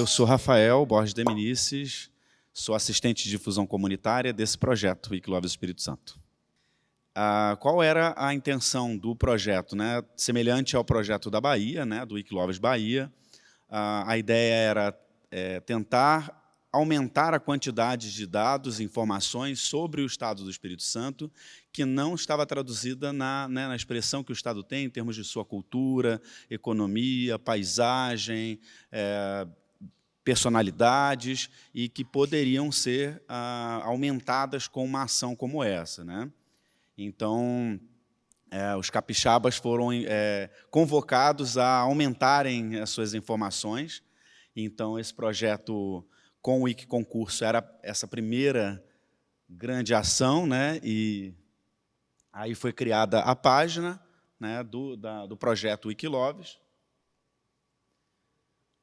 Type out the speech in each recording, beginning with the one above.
Eu sou Rafael Borges de Minices, sou assistente de difusão comunitária desse projeto, Wikiloves Espírito Santo. Ah, qual era a intenção do projeto? Né? Semelhante ao projeto da Bahia, né, do Wikiloves Bahia, ah, a ideia era é, tentar aumentar a quantidade de dados e informações sobre o Estado do Espírito Santo, que não estava traduzida na, né, na expressão que o Estado tem em termos de sua cultura, economia, paisagem, é, personalidades, e que poderiam ser ah, aumentadas com uma ação como essa. Né? Então, é, os capixabas foram é, convocados a aumentarem as suas informações. Então, esse projeto com o Wiki Concurso era essa primeira grande ação, né? e aí foi criada a página né, do, da, do projeto Wikiloves.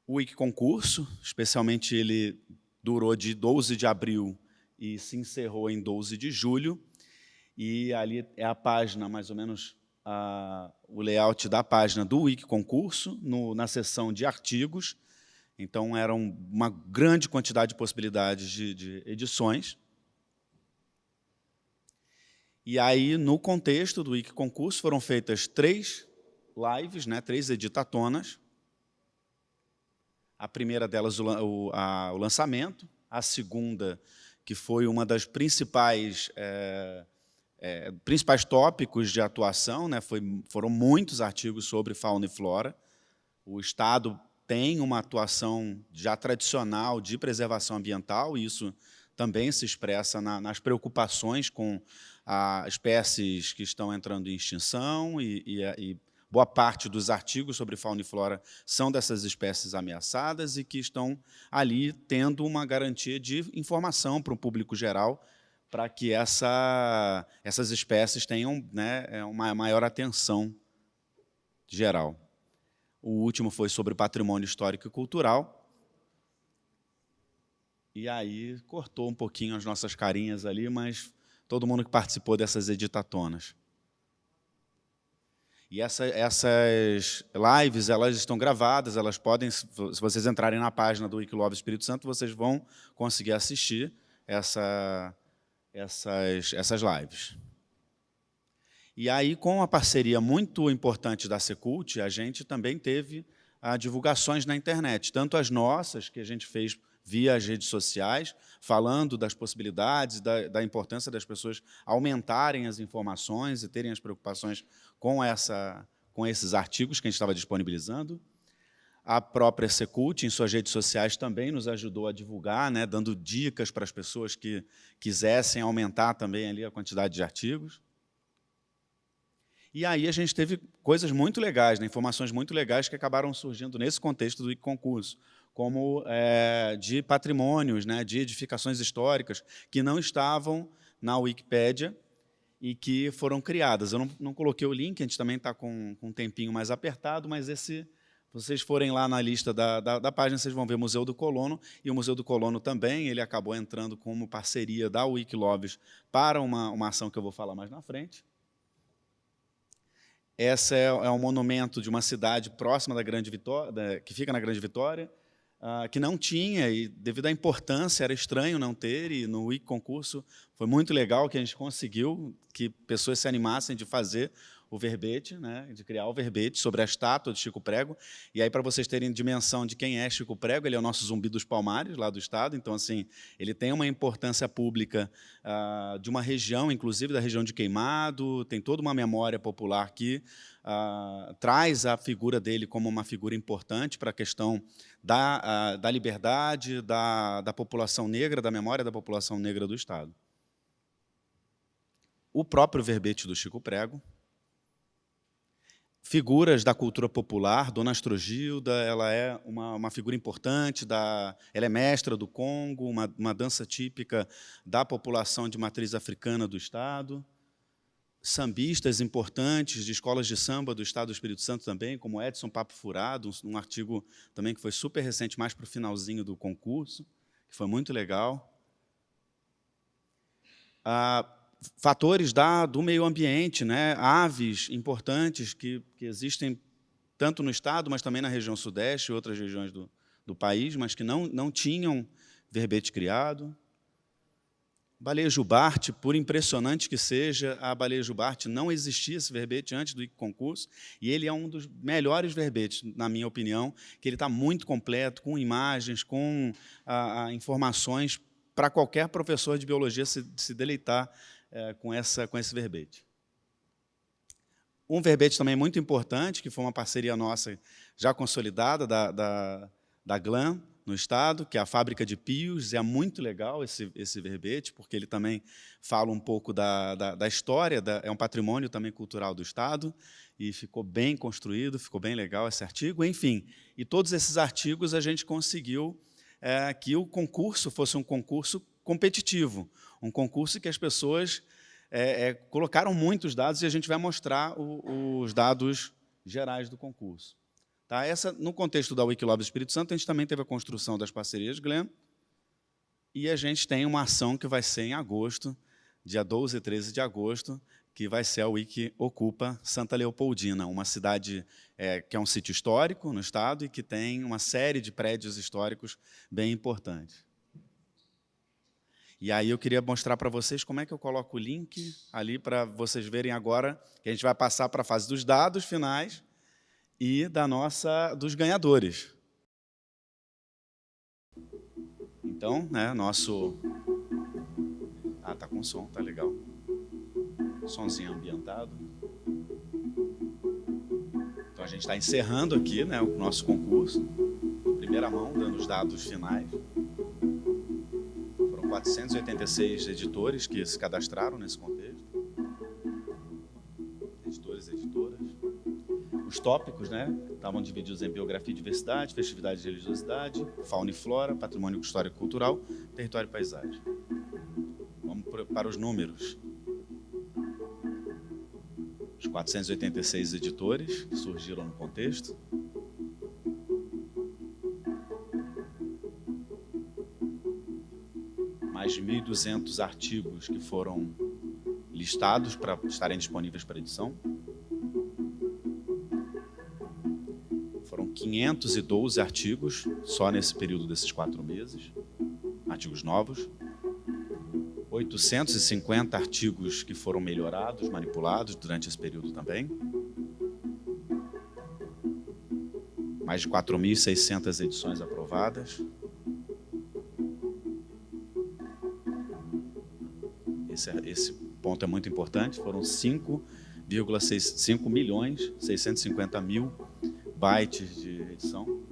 O Wiki Concurso, especialmente ele durou de 12 de abril e se encerrou em 12 de julho, e ali é a página, mais ou menos, a, o layout da página do Wiki Concurso, na seção de artigos, então, era uma grande quantidade de possibilidades de, de edições. E aí, no contexto do Wiki Concurso, foram feitas três lives, né, três editatonas. A primeira delas, o, a, o lançamento. A segunda, que foi uma das principais, é, é, principais tópicos de atuação, né, foi, foram muitos artigos sobre fauna e flora. O Estado tem uma atuação já tradicional de preservação ambiental, e isso também se expressa na, nas preocupações com a, espécies que estão entrando em extinção, e, e, e, boa parte dos artigos sobre fauna e flora são dessas espécies ameaçadas e que estão ali tendo uma garantia de informação para o público geral, para que essa, essas espécies tenham né, uma maior atenção geral. O último foi sobre patrimônio histórico e cultural. E aí cortou um pouquinho as nossas carinhas ali, mas todo mundo que participou dessas editatonas. E essa, essas lives, elas estão gravadas, elas podem, se vocês entrarem na página do Wikilove Espírito Santo, vocês vão conseguir assistir essa, essas, essas lives. E aí, com a parceria muito importante da Secult, a gente também teve ah, divulgações na internet, tanto as nossas, que a gente fez via as redes sociais, falando das possibilidades, da, da, importância das pessoas aumentarem as informações e terem as preocupações com, essa, com esses artigos que a gente estava disponibilizando. A própria Secult, em suas redes sociais, também nos ajudou a divulgar, né, dando dicas para as pessoas que quisessem aumentar também ali a quantidade de artigos. E aí a gente teve coisas muito legais, né, informações muito legais que acabaram surgindo nesse contexto do concurso, como é, de patrimônios, né, de edificações históricas, que não estavam na Wikipédia e que foram criadas. Eu não, não coloquei o link, a gente também está com, com um tempinho mais apertado, mas esse, se vocês forem lá na lista da, da, da, página, vocês vão ver Museu do Colono, e o Museu do Colono também, ele acabou entrando como parceria da Wikiloves para uma, uma ação que eu vou falar mais na frente. Essa é, é um monumento de uma cidade próxima da Grande Vitória, da, que fica na Grande Vitória, uh, que não tinha, e devido à importância, era estranho não ter, e no Wiki Concurso foi muito legal que a gente conseguiu que pessoas se animassem de fazer o verbete, né, de criar o verbete sobre a estátua de Chico Prego. E aí, para vocês terem dimensão de quem é Chico Prego, ele é o nosso zumbi dos palmares, lá do estado. Então, assim, ele tem uma importância pública uh, de uma região, inclusive da região de Queimado, tem toda uma memória popular que uh, traz a figura dele como uma figura importante para a questão da, uh, da liberdade, da, da população negra, da memória da população negra do estado. O próprio verbete do Chico Prego, figuras da cultura popular. Dona Astrogilda ela é uma, uma figura importante, da, ela é mestra do Congo, uma, uma dança típica da população de matriz africana do Estado. Sambistas importantes de escolas de samba do Estado do Espírito Santo também, como Edson Papo Furado, um, um artigo também que foi super recente, mais para o finalzinho do concurso, que foi muito legal. Ah, fatores da, do meio ambiente, né? aves importantes que, que existem tanto no estado, mas também na região sudeste e outras regiões do, do país, mas que não, não tinham verbete criado. Baleia jubarte, por impressionante que seja, a baleia jubarte não existia esse verbete antes do concurso, e ele é um dos melhores verbetes, na minha opinião, que ele está muito completo, com imagens, com a, a, informações para qualquer professor de biologia se, se deleitar é, com, essa, com esse verbete. Um verbete também muito importante, que foi uma parceria nossa já consolidada da, da, da GLAM, no Estado, que é a Fábrica de Pios. É muito legal esse, esse verbete, porque ele também fala um pouco da, da, da história, da, é um patrimônio também cultural do Estado, e ficou bem construído, ficou bem legal esse artigo. Enfim, e todos esses artigos a gente conseguiu é, que o concurso fosse um concurso competitivo, um concurso que as pessoas é, é, colocaram muitos dados e a gente vai mostrar o, os dados gerais do concurso. Tá? Essa, no contexto da Wikilab Espírito Santo, a gente também teve a construção das parcerias Glenn, e a gente tem uma ação que vai ser em agosto, dia 12 e 13 de agosto, que vai ser a Wiki Ocupa Santa Leopoldina, uma cidade é, que é um sítio histórico no estado e que tem uma série de prédios históricos bem importantes. E aí eu queria mostrar para vocês como é que eu coloco o link ali para vocês verem agora, que a gente vai passar para a fase dos dados finais, e da nossa dos ganhadores. Então, né, nosso Ah, tá com som, tá legal. Sonzinho ambientado. Então a gente está encerrando aqui, né, o nosso concurso. Primeira mão, dando os dados finais. Foram 486 editores que se cadastraram nesse contexto. Editores e editoras os tópicos, né? Estavam divididos em biografia e diversidade, festividade e religiosidade, fauna e flora, patrimônio histórico e cultural, território e paisagem. Vamos para os números. Os 486 editores que surgiram no contexto. Mais de 1.200 artigos que foram listados para estarem disponíveis para edição. 512 artigos, só nesse período desses quatro meses, artigos novos. 850 artigos que foram melhorados, manipulados durante esse período também. Mais de 4.600 edições aprovadas. Esse, é, esse ponto é muito importante. Foram 5,5 milhões 650 mil bytes de edição,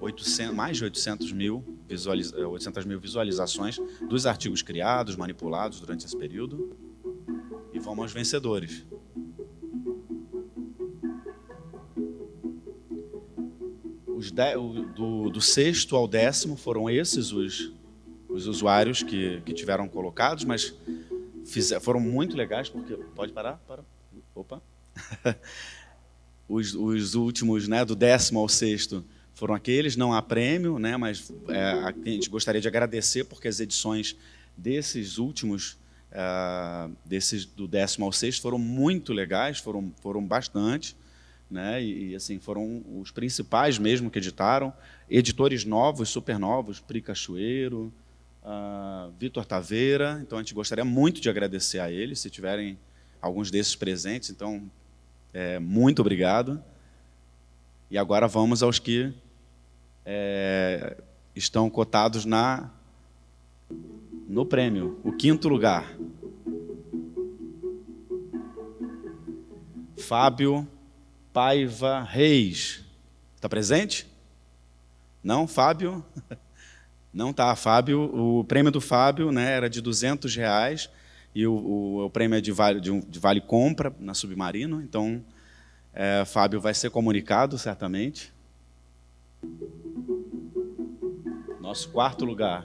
800, mais de 800 mil, visualiza, 800 mil visualizações dos artigos criados, manipulados durante esse período. E vamos aos vencedores. Os de, do, do, sexto ao décimo foram esses os, os usuários que, que tiveram colocados, mas fizer, foram muito legais, porque... Pode parar? Para. Opa! os, os últimos, né, do décimo ao sexto, foram aqueles, não há prêmio, né, mas é, a gente gostaria de agradecer porque as edições desses últimos, é, desses do décimo ao sexto, foram muito legais, foram, foram bastante, né, e, e, assim, foram os principais mesmo que editaram, editores novos, super novos, Pri Cachoeiro, uh, Vitor Taveira, então a gente gostaria muito de agradecer a eles, se tiverem alguns desses presentes, então é, muito obrigado. E agora vamos aos que é, estão cotados na no prêmio, o quinto lugar. Fábio Paiva Reis. Está presente? Não, Fábio? Não está, Fábio. O prêmio do Fábio né, era de 200 reais e o, o, o prêmio é de vale, de, um, de vale compra na Submarino, então é, Fábio vai ser comunicado, certamente. Nosso quarto lugar.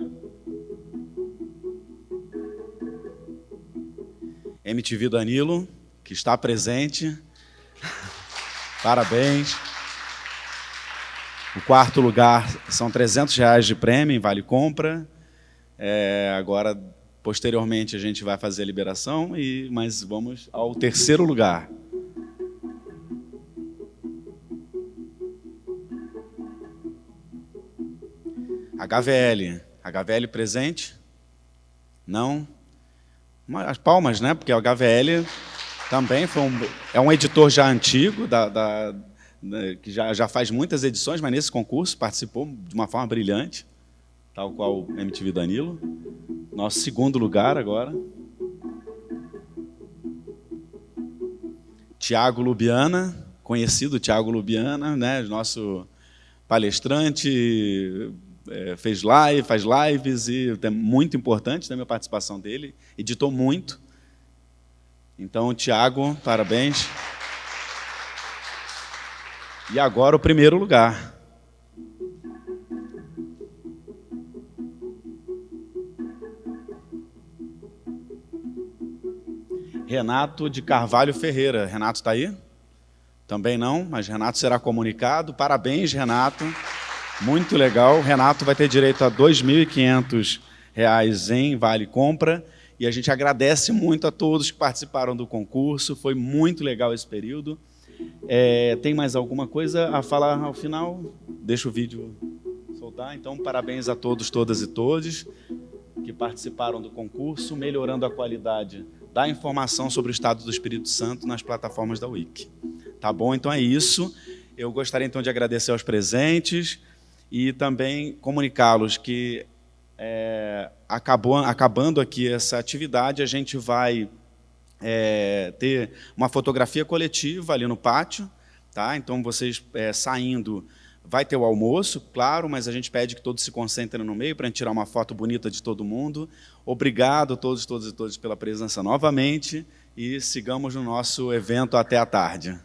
MTV Danilo, que está presente. Parabéns. O quarto lugar são 300 reais de prêmio em Vale Compra. É, agora Posteriormente, a gente vai fazer a liberação, e, mas vamos ao terceiro lugar. HVL. HVL presente? Não? As palmas, né? Porque o HVL também foi um, é um editor já antigo, da, da, da, que já, já faz muitas edições, mas nesse concurso participou de uma forma brilhante, tal qual o MTV Danilo. Nosso segundo lugar agora. Tiago Lubiana, conhecido Tiago Lubiana, né, nosso palestrante, é, fez live, faz lives e é muito importante também a participação dele, editou muito. Então, Tiago, parabéns. E agora o primeiro lugar. Renato de Carvalho Ferreira. Renato está aí? Também não, mas Renato será comunicado. Parabéns, Renato. Muito legal. Renato vai ter direito a R$ 2.500 em Vale Compra. E a gente agradece muito a todos que participaram do concurso. Foi muito legal esse período. É, tem mais alguma coisa a falar ao final? Deixa o vídeo soltar. Então, parabéns a todos, todas e todos que participaram do concurso, melhorando a qualidade da informação sobre o estado do Espírito Santo nas plataformas da Wiki. Tá bom? Então é isso. Eu gostaria então de agradecer aos presentes e também comunicá-los que é, acabou, acabando aqui essa atividade, a gente vai é, ter uma fotografia coletiva ali no pátio, tá? Então vocês é, saindo, vai ter o almoço, claro, mas a gente pede que todos se concentrem no meio para tirar uma foto bonita de todo mundo. Obrigado a todos, todos e todas pela presença novamente e sigamos no nosso evento até a tarde.